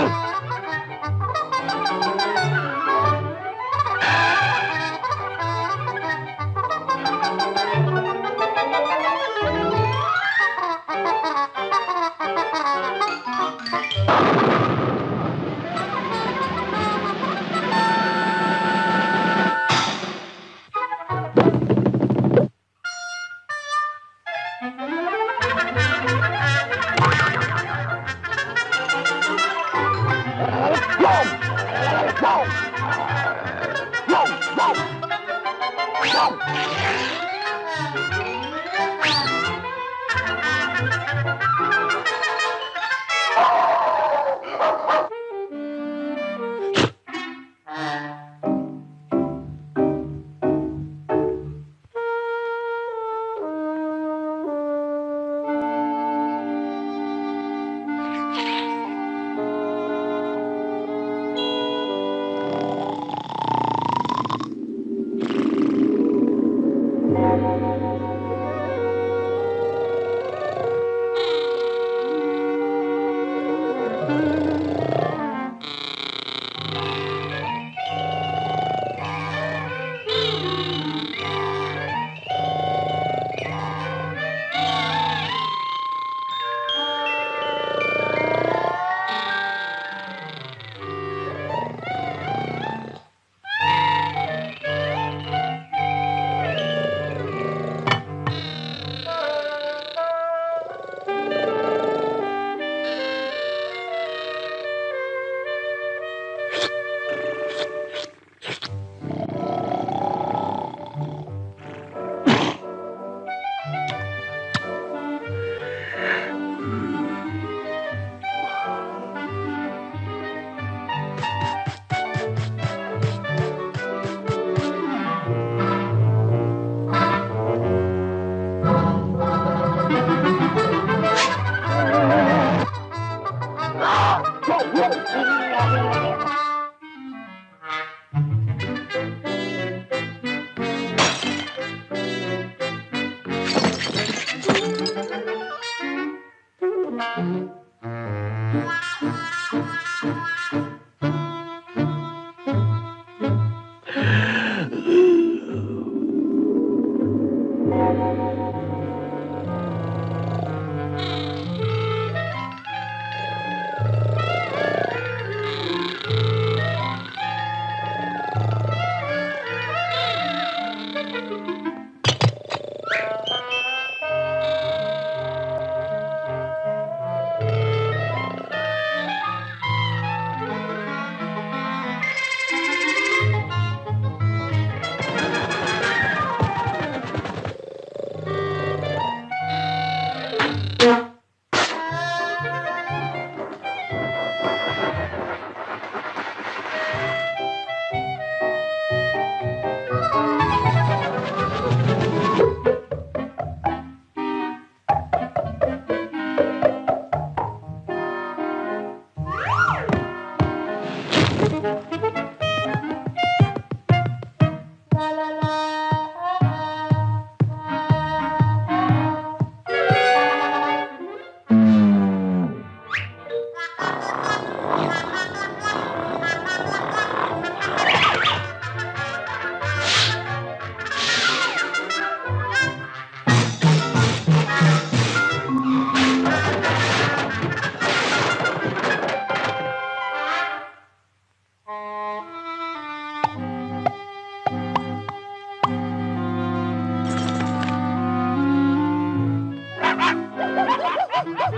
down.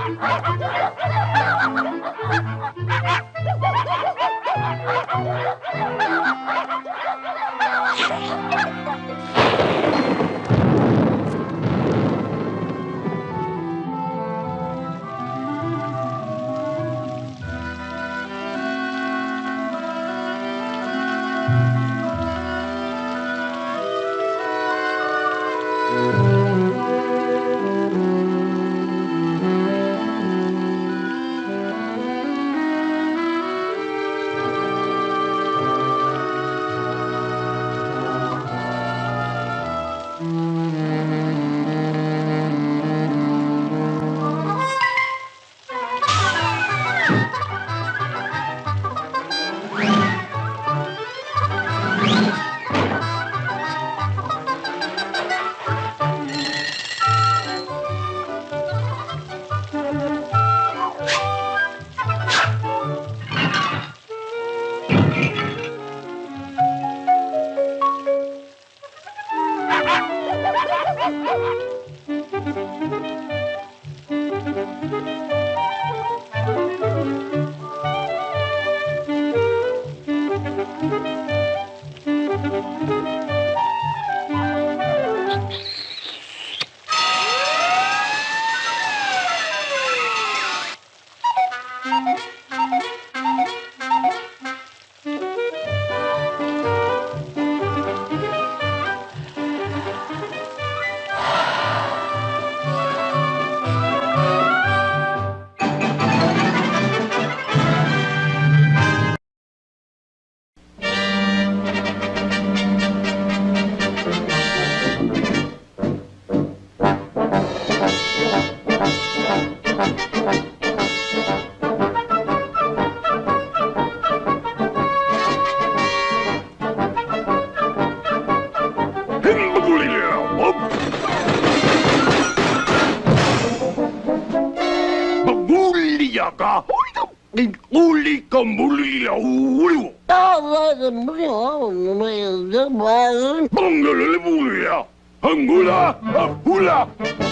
Ha ha ha! 그 물이 어려워. 아, 맞아, 물이 어려워. 뭐, 야 뭐, 뭐, 뭐, 뭐, 뭐, 뭐, 뭐, 뭐, 뭐, 굴 뭐,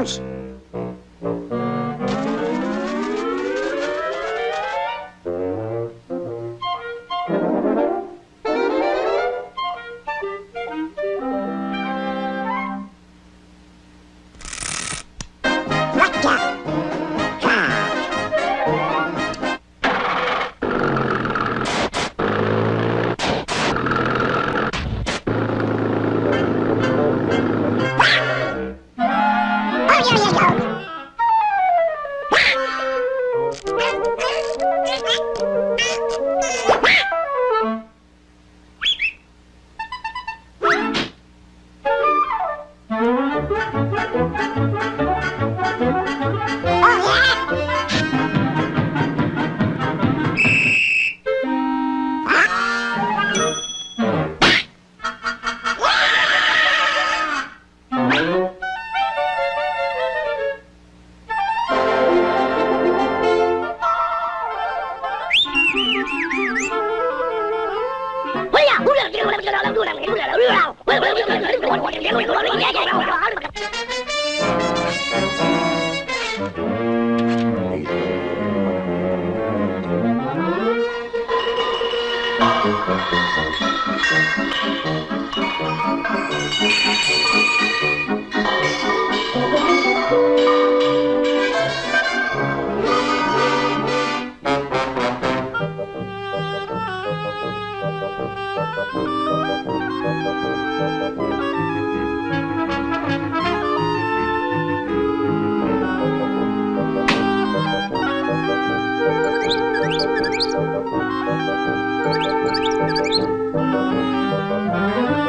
二十。Thank you.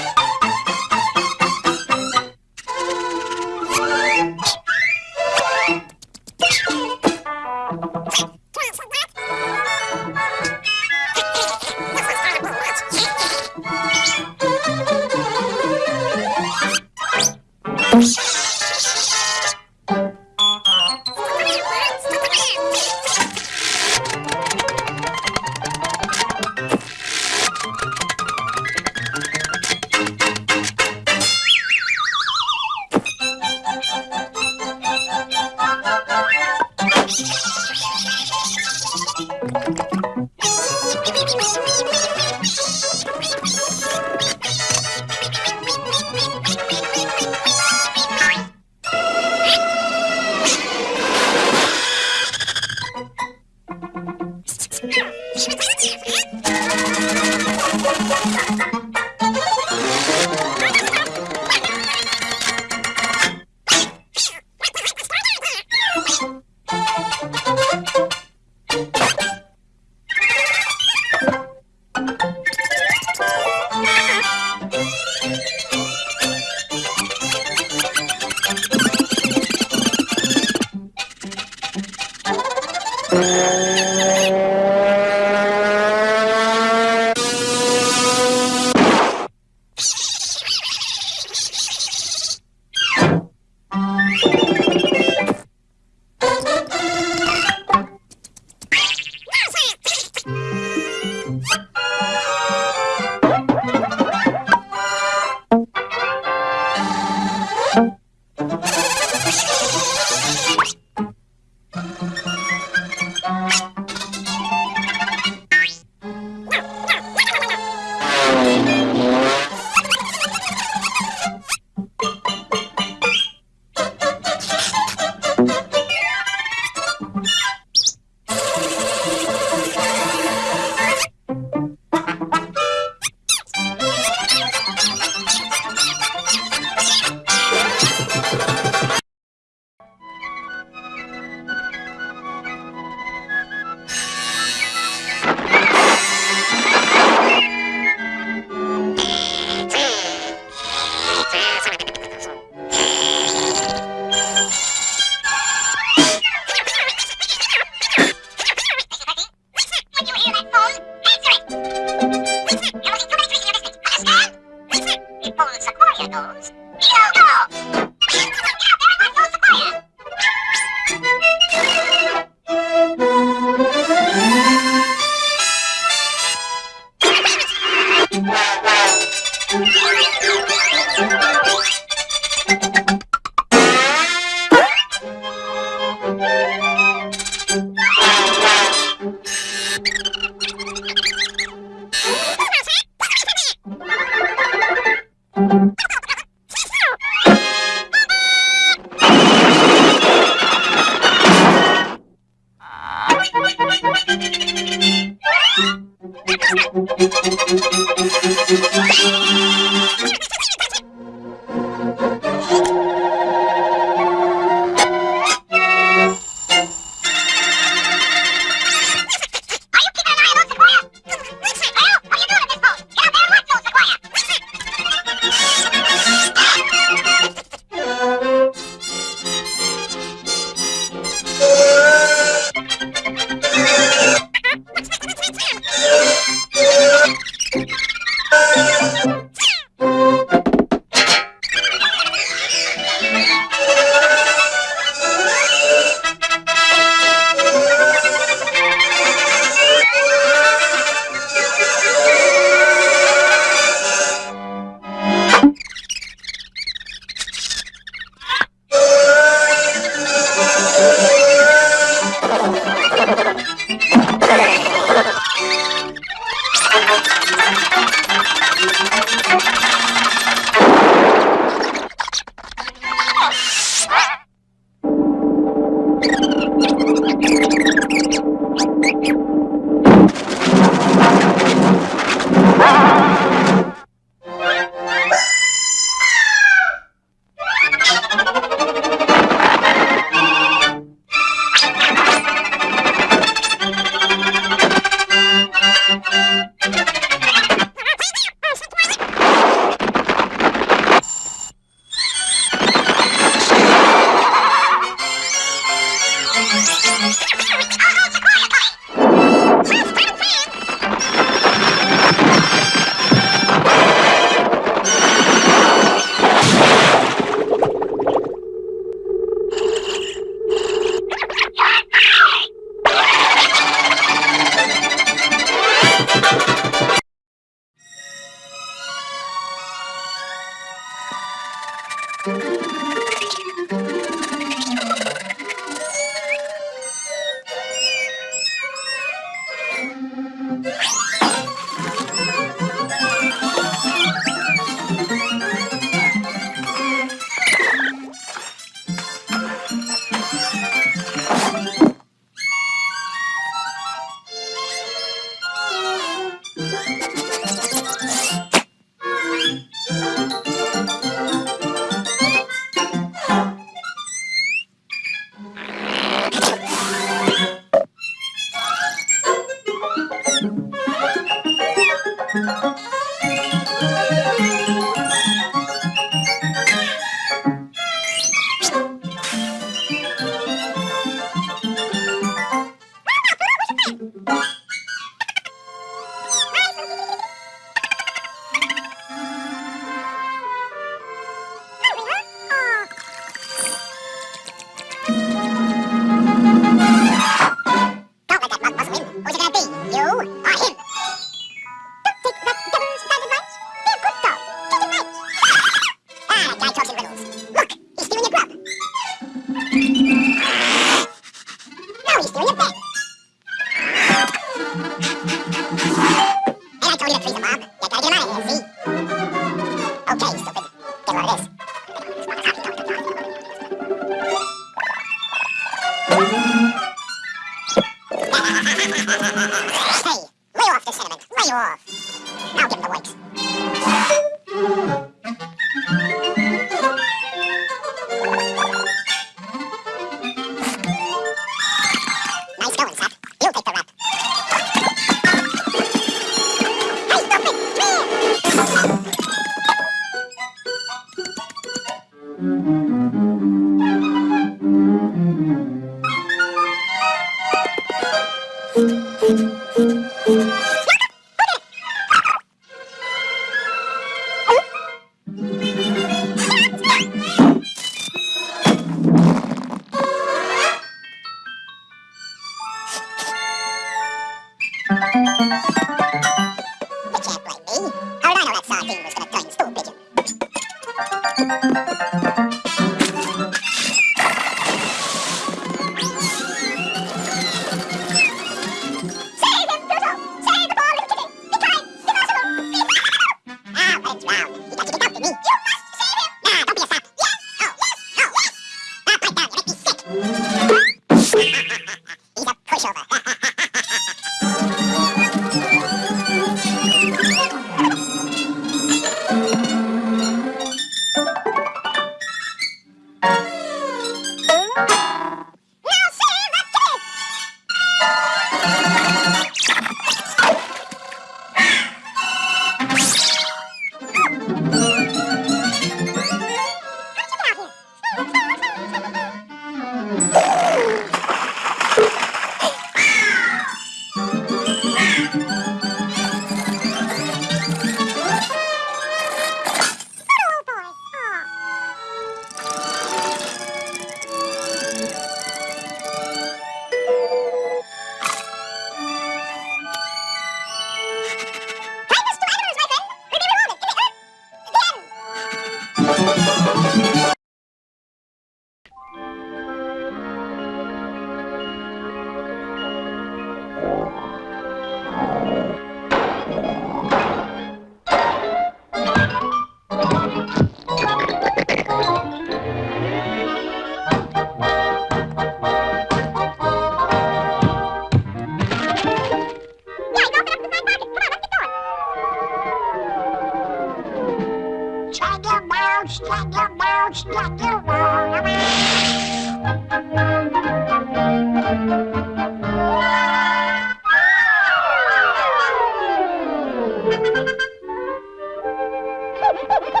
Ha ha ha!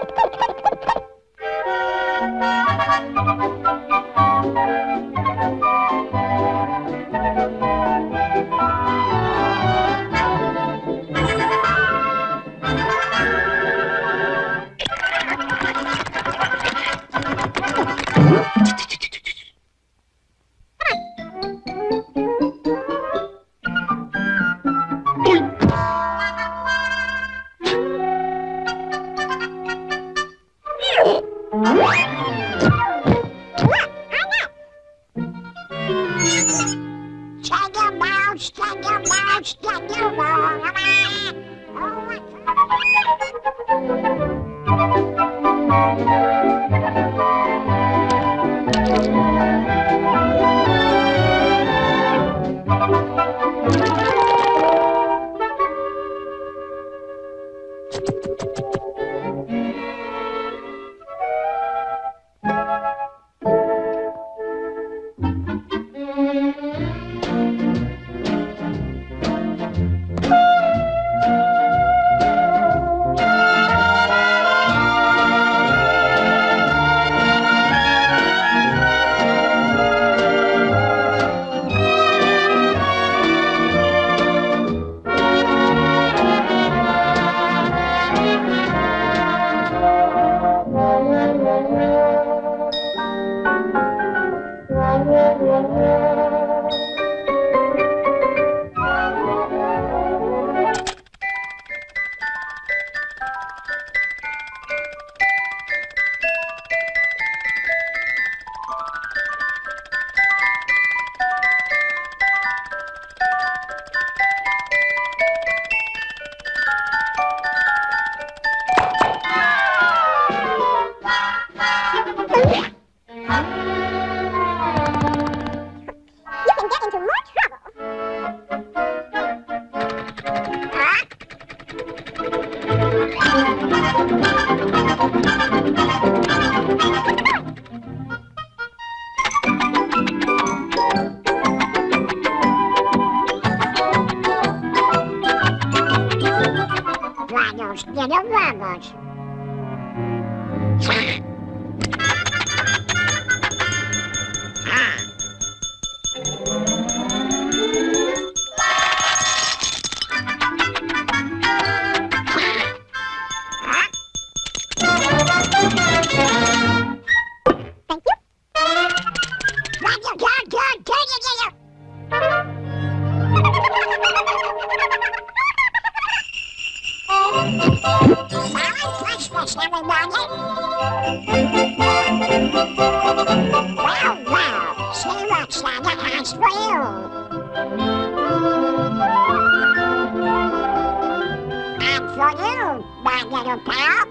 that little pal.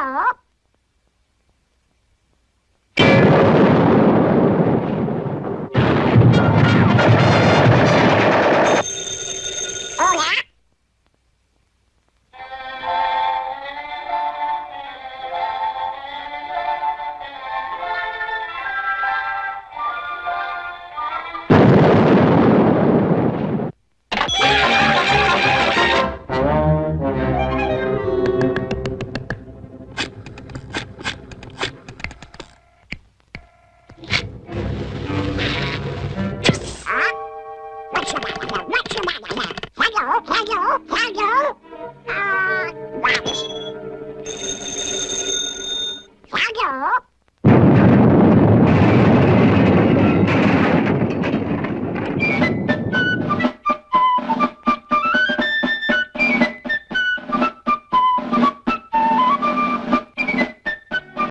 t